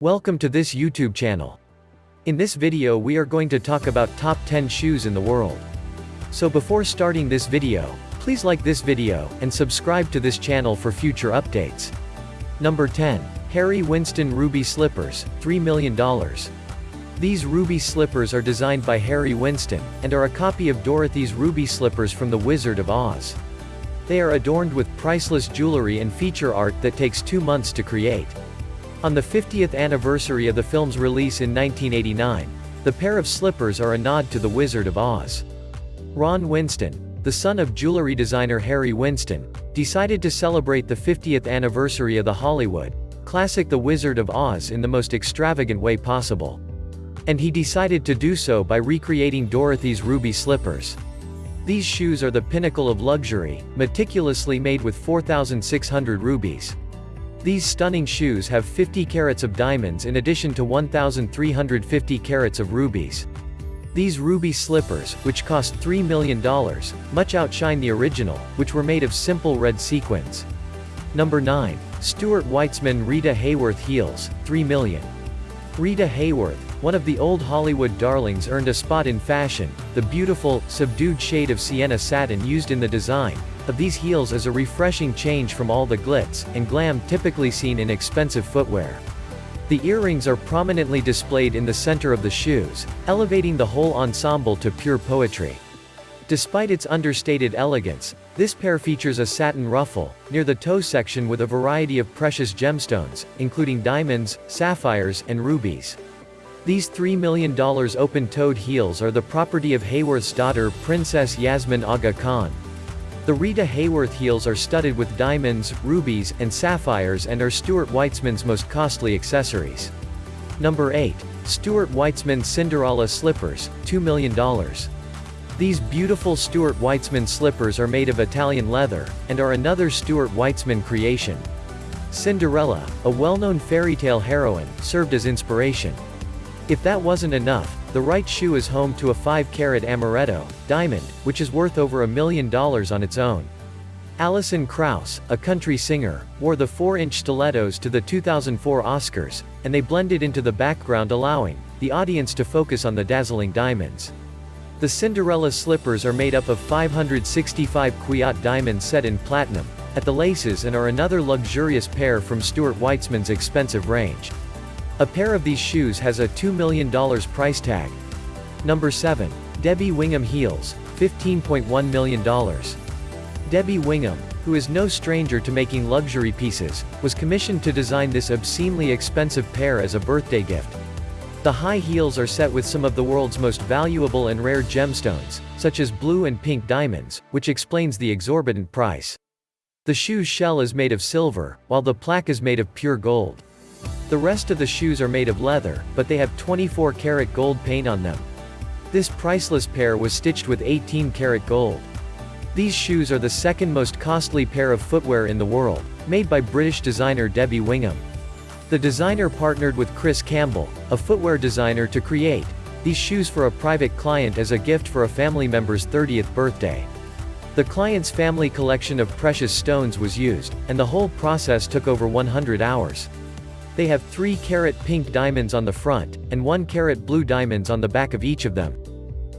Welcome to this YouTube channel. In this video we are going to talk about top 10 shoes in the world. So before starting this video, please like this video, and subscribe to this channel for future updates. Number 10. Harry Winston Ruby Slippers, $3 million. These ruby slippers are designed by Harry Winston, and are a copy of Dorothy's ruby slippers from The Wizard of Oz. They are adorned with priceless jewelry and feature art that takes two months to create. On the 50th anniversary of the film's release in 1989, the pair of slippers are a nod to The Wizard of Oz. Ron Winston, the son of jewelry designer Harry Winston, decided to celebrate the 50th anniversary of the Hollywood classic The Wizard of Oz in the most extravagant way possible. And he decided to do so by recreating Dorothy's ruby slippers. These shoes are the pinnacle of luxury, meticulously made with 4,600 rubies. These stunning shoes have 50 carats of diamonds in addition to 1,350 carats of rubies. These ruby slippers, which cost $3 million, much outshine the original, which were made of simple red sequins. Number 9. Stuart Weitzman Rita Hayworth Heels, 3 million. Rita Hayworth, one of the old Hollywood darlings earned a spot in fashion, the beautiful, subdued shade of sienna satin used in the design, of these heels is a refreshing change from all the glitz and glam typically seen in expensive footwear. The earrings are prominently displayed in the center of the shoes, elevating the whole ensemble to pure poetry. Despite its understated elegance, this pair features a satin ruffle, near the toe section with a variety of precious gemstones, including diamonds, sapphires, and rubies. These $3 million open-toed heels are the property of Hayworth's daughter Princess Yasmin Aga Khan. The Rita Hayworth heels are studded with diamonds, rubies, and sapphires and are Stuart Weitzman's most costly accessories. Number 8. Stuart Weitzman Cinderella Slippers, $2 million. These beautiful Stuart Weitzman slippers are made of Italian leather, and are another Stuart Weitzman creation. Cinderella, a well-known fairy tale heroine, served as inspiration. If that wasn't enough, the right shoe is home to a 5-carat amaretto, diamond, which is worth over a million dollars on its own. Alison Krauss, a country singer, wore the 4-inch stilettos to the 2004 Oscars, and they blended into the background allowing the audience to focus on the dazzling diamonds. The Cinderella slippers are made up of 565 Kwiat diamonds set in platinum, at the laces and are another luxurious pair from Stuart Weitzman's expensive range. A pair of these shoes has a $2 million price tag. Number 7. Debbie Wingham Heels, $15.1 million. Debbie Wingham, who is no stranger to making luxury pieces, was commissioned to design this obscenely expensive pair as a birthday gift. The high heels are set with some of the world's most valuable and rare gemstones, such as blue and pink diamonds, which explains the exorbitant price. The shoe's shell is made of silver, while the plaque is made of pure gold. The rest of the shoes are made of leather, but they have 24 karat gold paint on them. This priceless pair was stitched with 18 karat gold. These shoes are the second most costly pair of footwear in the world, made by British designer Debbie Wingham. The designer partnered with Chris Campbell, a footwear designer to create these shoes for a private client as a gift for a family member's 30th birthday. The client's family collection of precious stones was used, and the whole process took over 100 hours. They have 3 carat pink diamonds on the front, and 1 carat blue diamonds on the back of each of them.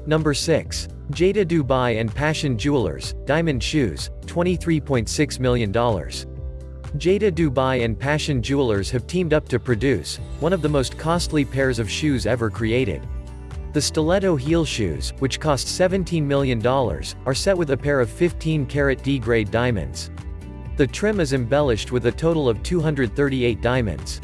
Number 6. Jada Dubai and Passion Jewelers, Diamond Shoes, $23.6 million. Jada Dubai and Passion Jewelers have teamed up to produce, one of the most costly pairs of shoes ever created. The stiletto heel shoes, which cost $17 million, are set with a pair of 15 carat D-grade diamonds. The trim is embellished with a total of 238 diamonds.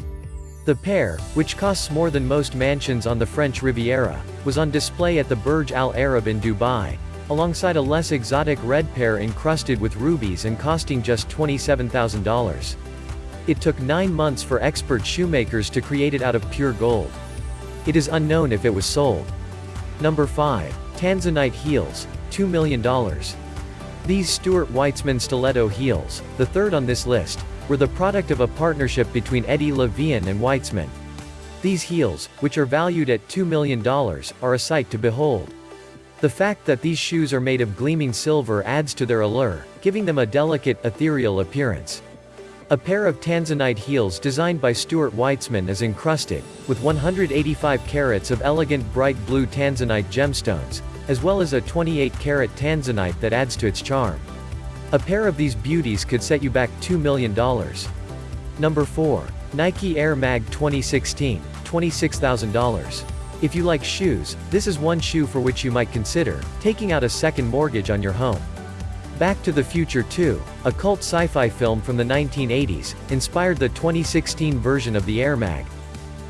The pair, which costs more than most mansions on the French Riviera, was on display at the Burj Al Arab in Dubai, alongside a less exotic red pair encrusted with rubies and costing just $27,000. It took nine months for expert shoemakers to create it out of pure gold. It is unknown if it was sold. Number 5. Tanzanite Heels, $2 million. These Stuart Weitzman stiletto heels, the third on this list, were the product of a partnership between Eddie Levian and Weitzman. These heels, which are valued at $2 million, are a sight to behold. The fact that these shoes are made of gleaming silver adds to their allure, giving them a delicate, ethereal appearance. A pair of Tanzanite heels designed by Stuart Weitzman is encrusted, with 185 carats of elegant bright blue Tanzanite gemstones, as well as a 28-carat Tanzanite that adds to its charm. A pair of these beauties could set you back $2 million. Number 4. Nike Air Mag 2016, $26,000. If you like shoes, this is one shoe for which you might consider taking out a second mortgage on your home. Back to the Future 2, a cult sci-fi film from the 1980s, inspired the 2016 version of the Air Mag.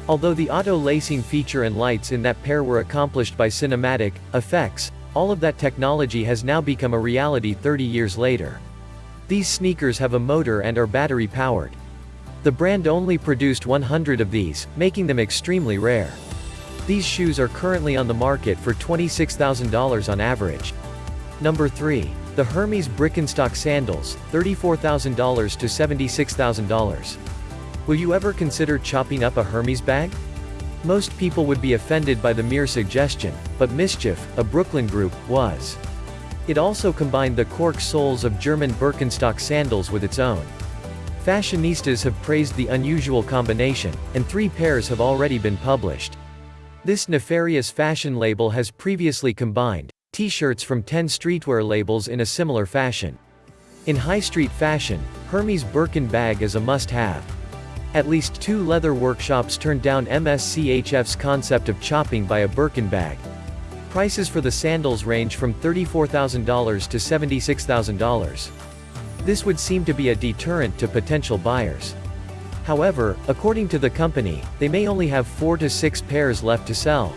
Although the auto-lacing feature and lights in that pair were accomplished by cinematic effects, all of that technology has now become a reality 30 years later. These sneakers have a motor and are battery-powered. The brand only produced 100 of these, making them extremely rare. These shoes are currently on the market for $26,000 on average. Number 3. The Hermes Birkenstock Sandals, $34,000 to $76,000. Will you ever consider chopping up a Hermes bag? Most people would be offended by the mere suggestion, but MSCHF, a Brooklyn group, was. It also combined the cork soles of German Birkenstock sandals with its own. Fashionistas have praised the unusual combination, and three pairs have already been published. This nefarious fashion label has previously combined, T-shirts from 10 streetwear labels in a similar fashion. In high street fashion, Hermes Birkin bag is a must-have. At least two leather workshops turned down MSCHF's concept of chopping by a Birkin bag. Prices for the sandals range from $34,000 to $76,000. This would seem to be a deterrent to potential buyers. However, according to the company, they may only have 4 to 6 pairs left to sell.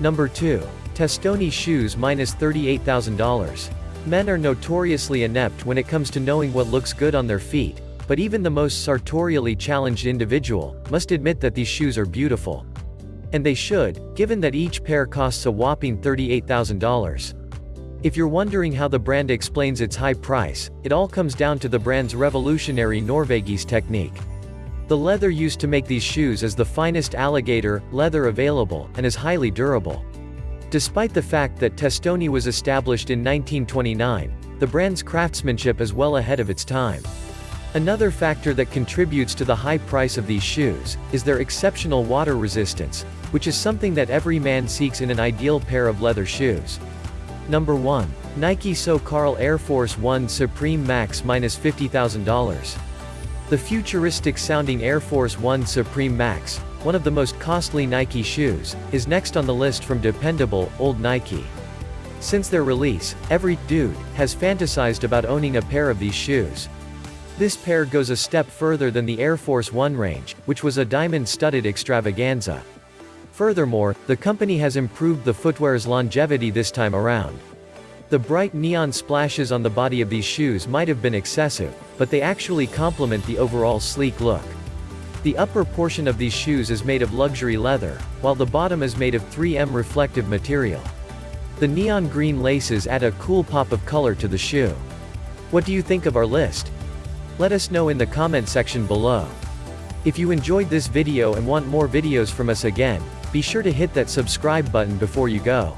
Number 2. Testoni shoes minus $38,000. Men are notoriously inept when it comes to knowing what looks good on their feet, but even the most sartorially challenged individual, must admit that these shoes are beautiful. And they should, given that each pair costs a whopping $38,000. If you're wondering how the brand explains its high price, it all comes down to the brand's revolutionary Norvegese technique. The leather used to make these shoes is the finest alligator leather available, and is highly durable. Despite the fact that Testoni was established in 1929, the brand's craftsmanship is well ahead of its time. Another factor that contributes to the high price of these shoes, is their exceptional water resistance, which is something that every man seeks in an ideal pair of leather shoes. Number 1. Nike So Carl Air Force 1 Supreme Max minus $50,000. The futuristic sounding Air Force 1 Supreme Max, one of the most costly Nike shoes, is next on the list from dependable, old Nike. Since their release, every dude has fantasized about owning a pair of these shoes. This pair goes a step further than the Air Force One range, which was a diamond-studded extravaganza. Furthermore, the company has improved the footwear's longevity this time around. The bright neon splashes on the body of these shoes might have been excessive, but they actually complement the overall sleek look. The upper portion of these shoes is made of luxury leather, while the bottom is made of 3M reflective material. The neon green laces add a cool pop of color to the shoe. What do you think of our list? Let us know in the comment section below. If you enjoyed this video and want more videos from us again, be sure to hit that subscribe button before you go.